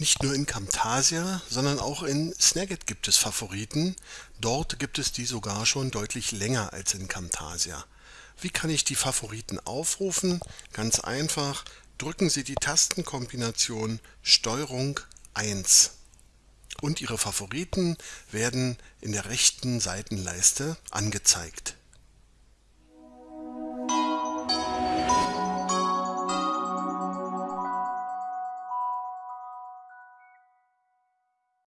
Nicht nur in Camtasia, sondern auch in Snagit gibt es Favoriten. Dort gibt es die sogar schon deutlich länger als in Camtasia. Wie kann ich die Favoriten aufrufen? Ganz einfach, drücken Sie die Tastenkombination STRG 1 und Ihre Favoriten werden in der rechten Seitenleiste angezeigt.